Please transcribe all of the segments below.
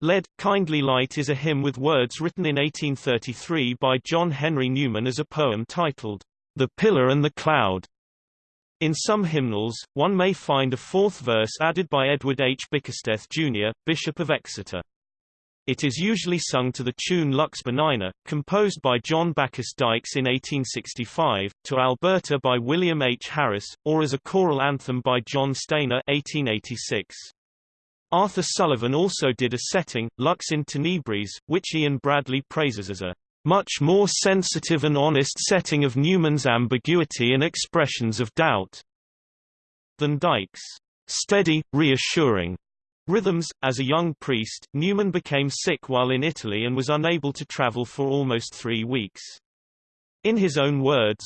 Lead, Kindly Light is a hymn with words written in 1833 by John Henry Newman as a poem titled, The Pillar and the Cloud. In some hymnals, one may find a fourth verse added by Edward H. Bickersteth, Jr., Bishop of Exeter. It is usually sung to the tune Lux Benigna, composed by John Bacchus Dykes in 1865, to Alberta by William H. Harris, or as a choral anthem by John Stainer 1886. Arthur Sullivan also did a setting, Lux in Tenebris, which Ian Bradley praises as a much more sensitive and honest setting of Newman's ambiguity and expressions of doubt than Dykes' steady, reassuring Rhythms. As a young priest, Newman became sick while in Italy and was unable to travel for almost three weeks. In his own words,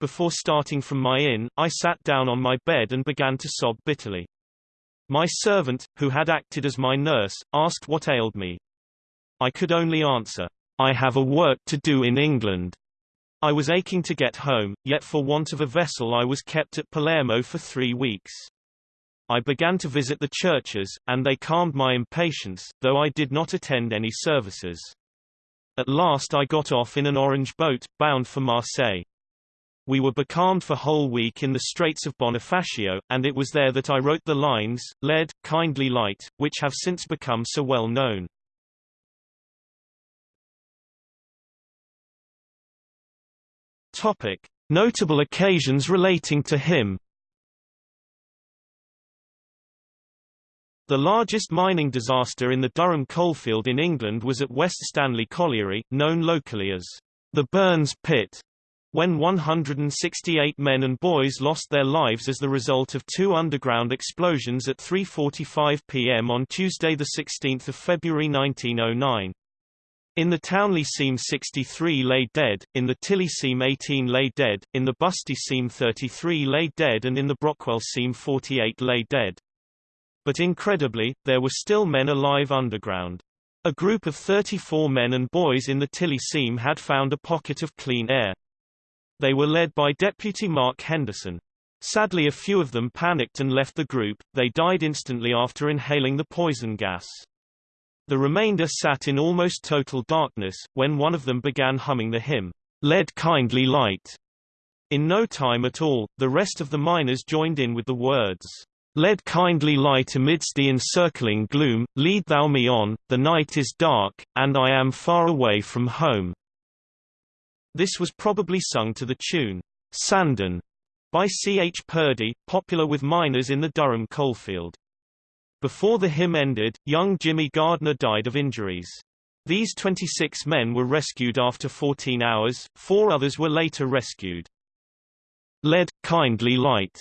Before starting from my inn, I sat down on my bed and began to sob bitterly. My servant, who had acted as my nurse, asked what ailed me. I could only answer, I have a work to do in England. I was aching to get home, yet for want of a vessel I was kept at Palermo for three weeks. I began to visit the churches, and they calmed my impatience, though I did not attend any services. At last I got off in an orange boat, bound for Marseille. We were becalmed for whole week in the Straits of Bonifacio, and it was there that I wrote the lines, Lead, Kindly Light, which have since become so well known. Topic. Notable occasions relating to him The largest mining disaster in the Durham coalfield in England was at West Stanley Colliery, known locally as the Burns Pit, when 168 men and boys lost their lives as the result of two underground explosions at 3.45 p.m. on Tuesday 16 February 1909. In the Townley seam 63 lay dead, in the Tilly seam 18 lay dead, in the Busty seam 33 lay dead and in the Brockwell seam 48 lay dead. But incredibly, there were still men alive underground. A group of 34 men and boys in the Tilly seam had found a pocket of clean air. They were led by Deputy Mark Henderson. Sadly a few of them panicked and left the group, they died instantly after inhaling the poison gas. The remainder sat in almost total darkness, when one of them began humming the hymn, Led Kindly Light. In no time at all, the rest of the miners joined in with the words, Led kindly light amidst the encircling gloom, lead thou me on, the night is dark, and I am far away from home. This was probably sung to the tune, Sandon, by C. H. Purday, popular with miners in the Durham coalfield. Before the hymn ended, young Jimmy Gardner died of injuries. These 26 men were rescued after 14 hours, four others were later rescued. Lead, kindly light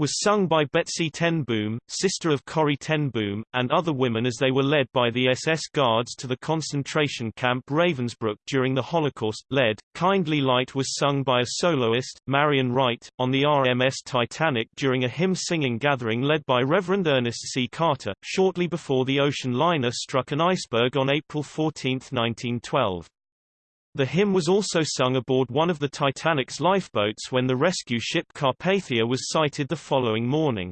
was sung by Betsie ten Boom, sister of Corrie ten Boom, and other women as they were led by the SS guards to the concentration camp Ravensbrück during the Holocaust. Led, Kindly Light was sung by a soloist, Marion Wright, on the RMS Titanic during a hymn-singing gathering led by Reverend Ernest C. Carter, shortly before the ocean liner struck an iceberg on April 14, 1912. The hymn was also sung aboard one of the Titanic's lifeboats when the rescue ship Carpathia was sighted the following morning.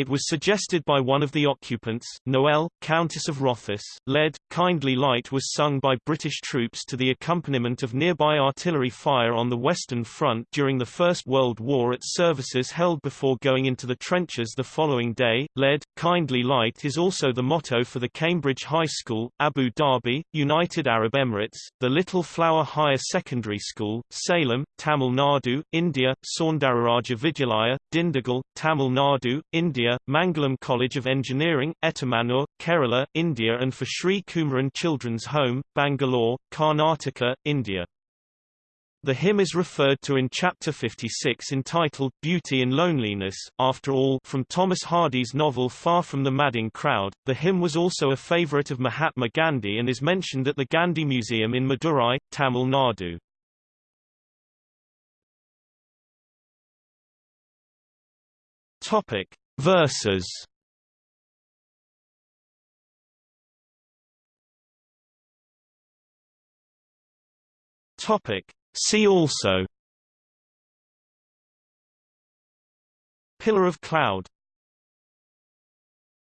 It was suggested by one of the occupants, Noel, Countess of Rothes. Lead, Kindly Light was sung by British troops to the accompaniment of nearby artillery fire on the Western Front during the First World War at services held before going into the trenches the following day. Lead, Kindly Light is also the motto for the Cambridge High School, Abu Dhabi, United Arab Emirates, the Little Flower Higher Secondary School, Salem, Tamil Nadu, India, Soundararaja Vidyalaya, Dindigul, Tamil Nadu, India India, Mangalam College of Engineering, Etamanur, Kerala, India and for Sri Kumaran Children's Home, Bangalore, Karnataka, India. The hymn is referred to in Chapter 56 entitled Beauty in Loneliness. After all, from Thomas Hardy's novel Far from the Madding Crowd, the hymn was also a favorite of Mahatma Gandhi and is mentioned at the Gandhi Museum in Madurai, Tamil Nadu. Topic: Verses Topic. See also. Pillar of cloud